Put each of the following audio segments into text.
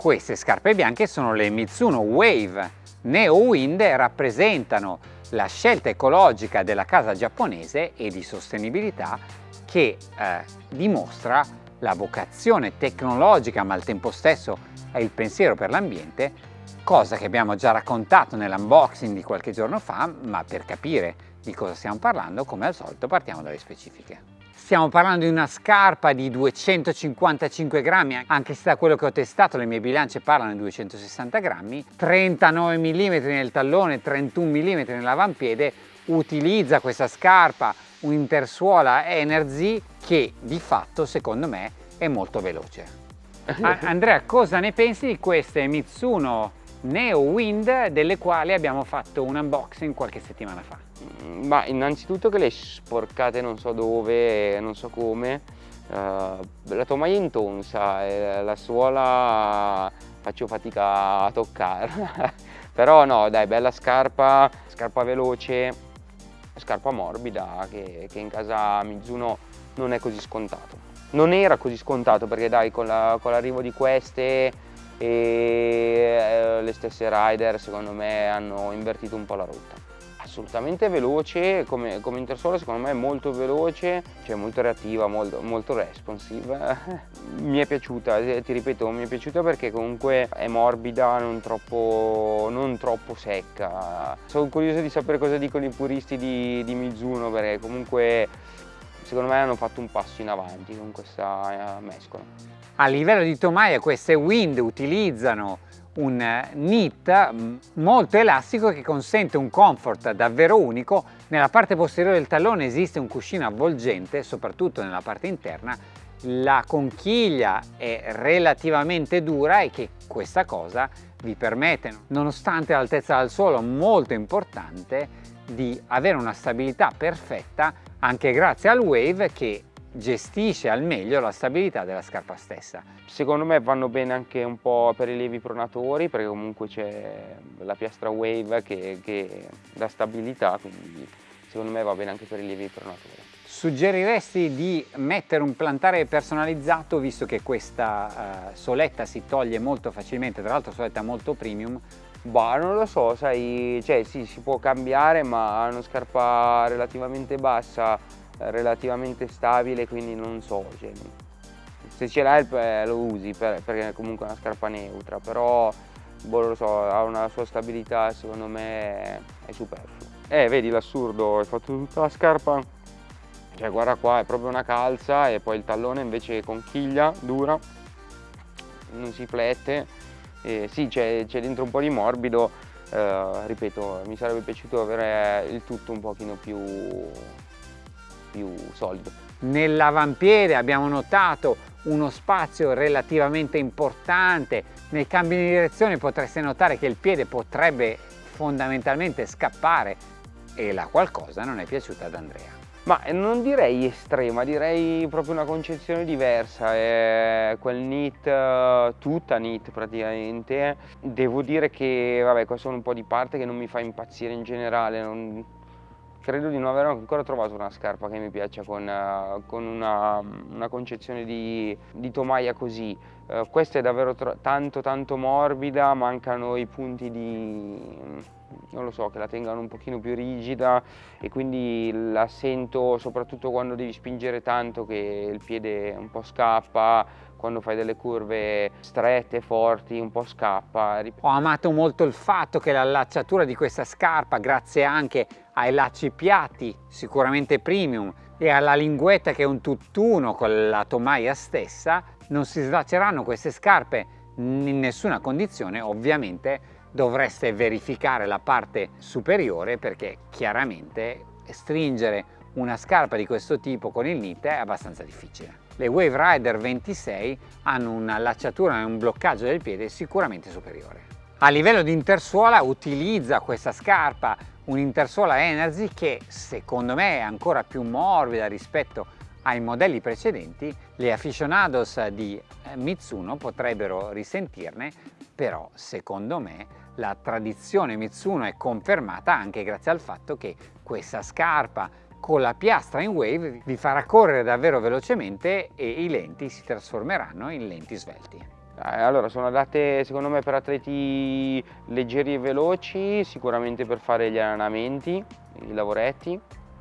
Queste scarpe bianche sono le Mitsuno Wave Neo Wind rappresentano la scelta ecologica della casa giapponese e di sostenibilità che eh, dimostra la vocazione tecnologica ma al tempo stesso è il pensiero per l'ambiente, cosa che abbiamo già raccontato nell'unboxing di qualche giorno fa, ma per capire di cosa stiamo parlando, come al solito partiamo dalle specifiche. Stiamo parlando di una scarpa di 255 grammi, anche se da quello che ho testato le mie bilance parlano di 260 grammi, 39 mm nel tallone, 31 mm nell'avampiede, utilizza questa scarpa un'intersuola Energy che di fatto secondo me è molto veloce. Andrea, cosa ne pensi di queste Mitsuno Neo Wind delle quali abbiamo fatto un unboxing qualche settimana fa? Mm, ma innanzitutto che le sporcate non so dove, non so come, uh, la tomaia intonsa e la suola faccio fatica a toccare, però no dai bella scarpa, scarpa veloce, scarpa morbida che, che in casa Mizuno non è così scontato. Non era così scontato perché dai con l'arrivo la, di queste e eh, le stesse rider secondo me hanno invertito un po' la rotta assolutamente veloce, come, come Intersolar secondo me è molto veloce, cioè molto reattiva, molto, molto responsive. mi è piaciuta, eh, ti ripeto, mi è piaciuta perché comunque è morbida, non troppo, non troppo secca. Sono curioso di sapere cosa dicono i puristi di, di Mizuno perché comunque secondo me hanno fatto un passo in avanti con questa eh, mescola. A livello di tomaia queste Wind utilizzano un knit mm, molto elastico che consente un comfort davvero unico. Nella parte posteriore del tallone esiste un cuscino avvolgente, soprattutto nella parte interna. La conchiglia è relativamente dura e che questa cosa vi permette, nonostante l'altezza dal suolo molto importante, di avere una stabilità perfetta anche grazie al wave che gestisce al meglio la stabilità della scarpa stessa. Secondo me vanno bene anche un po' per i lievi pronatori perché comunque c'è la piastra wave che, che dà stabilità, quindi secondo me va bene anche per i lievi pronatori. Suggeriresti di mettere un plantare personalizzato visto che questa uh, soletta si toglie molto facilmente, tra l'altro soletta molto premium? Bah, non lo so, sai, cioè sì, si può cambiare ma una scarpa relativamente bassa relativamente stabile quindi non so cioè, se ce l'hai eh, lo usi per, perché è comunque una scarpa neutra però boh, lo so ha una sua stabilità secondo me è superfluo. Eh vedi l'assurdo hai fatto tutta la scarpa cioè guarda qua è proprio una calza e poi il tallone invece conchiglia dura non si flette eh, sì c'è dentro un po' di morbido eh, ripeto mi sarebbe piaciuto avere il tutto un pochino più più solido. Nell'avampiede abbiamo notato uno spazio relativamente importante, nel cambio di direzione potreste notare che il piede potrebbe fondamentalmente scappare e la qualcosa non è piaciuta ad Andrea. Ma non direi estrema, direi proprio una concezione diversa, è quel knit, tutta knit praticamente. Devo dire che, vabbè, qua sono un po' di parte che non mi fa impazzire in generale, non, credo di non aver ancora trovato una scarpa che mi piaccia con, uh, con una, una, concezione di, di tomaia così. Uh, questa è davvero tanto tanto morbida, mancano i punti di, non lo so, che la tengano un pochino più rigida e quindi la sento soprattutto quando devi spingere tanto che il piede un po' scappa, quando fai delle curve strette, forti, un po' scappa. Ho amato molto il fatto che l'allacciatura di questa scarpa, grazie anche ai lacci piatti, sicuramente premium, e alla linguetta che è un tutt'uno con la tomaia stessa, non si slaceranno queste scarpe in nessuna condizione, ovviamente dovreste verificare la parte superiore perché chiaramente stringere una scarpa di questo tipo con il knit è abbastanza difficile. Le Wave Rider 26 hanno una lacciatura e un bloccaggio del piede sicuramente superiore. A livello di intersuola utilizza questa scarpa un'intersuola Energy che secondo me è ancora più morbida rispetto ai modelli precedenti. Le aficionados di eh, Mitsuno potrebbero risentirne, però secondo me la tradizione Mitsuno è confermata anche grazie al fatto che questa scarpa con la piastra in wave vi farà correre davvero velocemente e i lenti si trasformeranno in lenti svelti. Eh, allora, sono adatte secondo me per atleti leggeri e veloci, sicuramente per fare gli allenamenti, i lavoretti,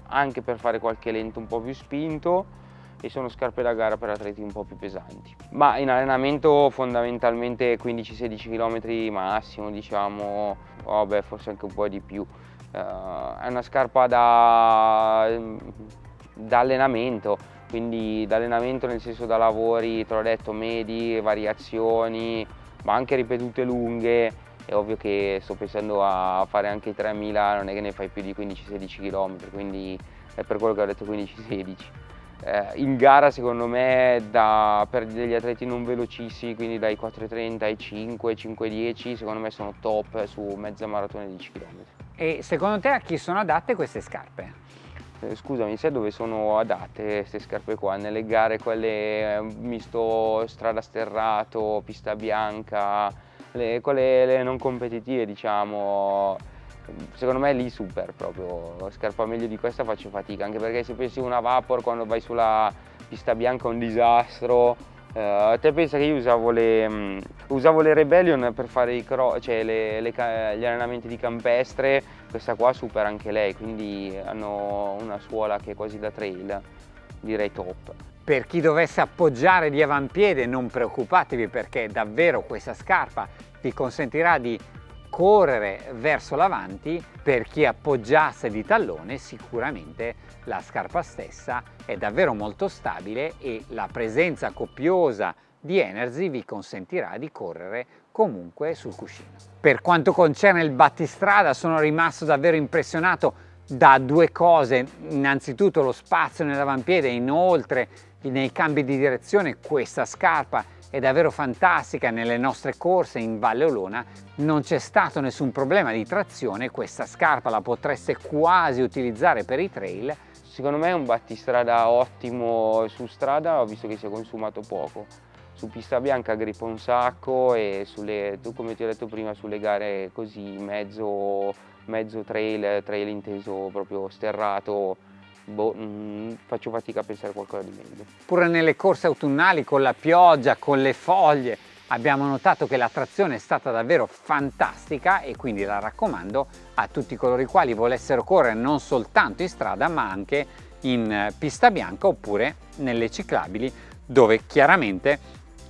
anche per fare qualche lento un po' più spinto e sono scarpe da gara per atleti un po' più pesanti. Ma in allenamento fondamentalmente 15-16 km massimo, diciamo, vabbè forse anche un po' di più. Uh, è una scarpa da, da allenamento, quindi da allenamento nel senso da lavori, te l'ho detto, medi, variazioni, ma anche ripetute lunghe, è ovvio che sto pensando a fare anche i 3000, non è che ne fai più di 15-16 km, quindi è per quello che ho detto 15-16. Eh, in gara secondo me da, per degli atleti non velocissimi, quindi dai 4.30 ai 5, 5.10, secondo me sono top su mezza maratona di 10 km. E secondo te a chi sono adatte queste scarpe? Eh, scusami, sai dove sono adatte queste scarpe qua? Nelle gare quelle eh, misto strada sterrato, pista bianca, le, quelle le non competitive diciamo, secondo me è lì super proprio, scarpa meglio di questa faccio fatica, anche perché se pensi una Vapor quando vai sulla pista bianca è un disastro, Uh, te pensa che io usavo le, um, usavo le Rebellion per fare cioè le, le, gli allenamenti di campestre, questa qua supera anche lei, quindi hanno una suola che è quasi da trail, direi top. Per chi dovesse appoggiare di avampiede non preoccupatevi perché davvero questa scarpa vi consentirà di correre verso l'avanti, per chi appoggiasse di tallone sicuramente la scarpa stessa è davvero molto stabile e la presenza copiosa di Energy vi consentirà di correre comunque sul cuscino. Per quanto concerne il battistrada sono rimasto davvero impressionato da due cose, innanzitutto lo spazio nell'avampiede, inoltre nei cambi di direzione questa scarpa è davvero fantastica. Nelle nostre corse in Valle Olona non c'è stato nessun problema di trazione. Questa scarpa la potreste quasi utilizzare per i trail. Secondo me è un battistrada ottimo su strada ho visto che si è consumato poco. Su pista bianca grippa un sacco e sulle, come ti ho detto prima sulle gare così mezzo, mezzo trail, trail inteso proprio sterrato boh, mh, mm, faccio fatica a pensare a qualcosa di meglio. Pure nelle corse autunnali con la pioggia, con le foglie, abbiamo notato che la trazione è stata davvero fantastica e quindi la raccomando a tutti coloro i quali volessero correre non soltanto in strada ma anche in pista bianca oppure nelle ciclabili dove chiaramente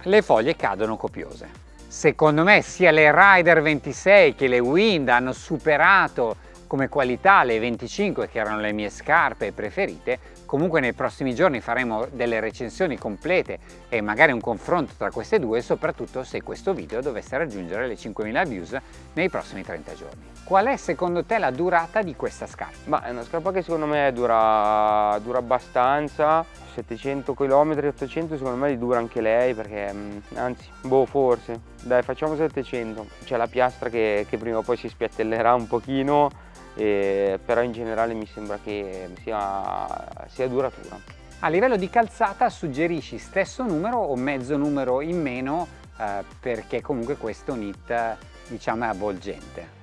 le foglie cadono copiose. Secondo me sia le Rider 26 che le Wind hanno superato come qualità le 25 che erano le mie scarpe preferite comunque nei prossimi giorni faremo delle recensioni complete e magari un confronto tra queste due soprattutto se questo video dovesse raggiungere le 5000 views nei prossimi 30 giorni. Qual è secondo te la durata di questa scarpa? Ma è una scarpa che secondo me dura, dura abbastanza. 700 km 800 secondo me li dura anche lei perché mm, anzi boh forse. Dai facciamo 700 c'è la piastra che, che prima o poi si spiattellerà un pochino eh, però in generale mi sembra che sia, sia duratura. A livello di calzata suggerisci stesso numero o mezzo numero in meno eh, perché comunque questo knit diciamo è avvolgente?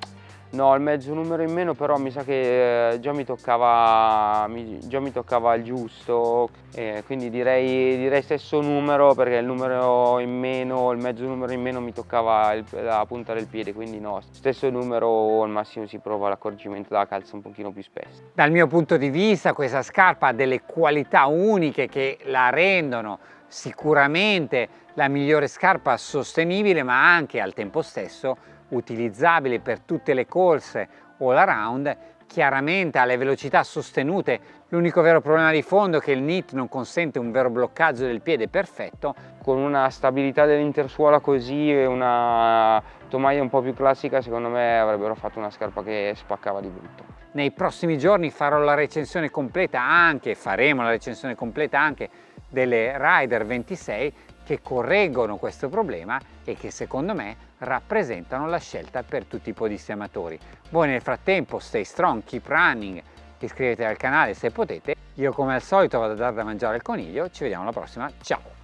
No, il mezzo numero in meno però mi sa che eh, già mi toccava, già mi toccava il giusto, eh, quindi direi, direi, stesso numero perché il numero in meno, il mezzo numero in meno mi toccava il, la punta del piede, quindi no, stesso numero al massimo si prova l'accorgimento della calza un pochino più spesso. Dal mio punto di vista questa scarpa ha delle qualità uniche che la rendono sicuramente la migliore scarpa sostenibile ma anche al tempo stesso utilizzabile per tutte le corse all around chiaramente alle velocità sostenute. L'unico vero problema di fondo è che il knit non consente un vero bloccaggio del piede perfetto. Con una stabilità dell'intersuola così e una tomaia un po' più classica secondo me avrebbero fatto una scarpa che spaccava di brutto. Nei prossimi giorni farò la recensione completa anche faremo la recensione completa anche delle Rider 26 che correggono questo problema e che secondo me rappresentano la scelta per tutti i podisti amatori. Voi nel frattempo stay strong, keep running, iscrivetevi al canale se potete. Io come al solito vado a dare da mangiare al coniglio, ci vediamo alla prossima, ciao!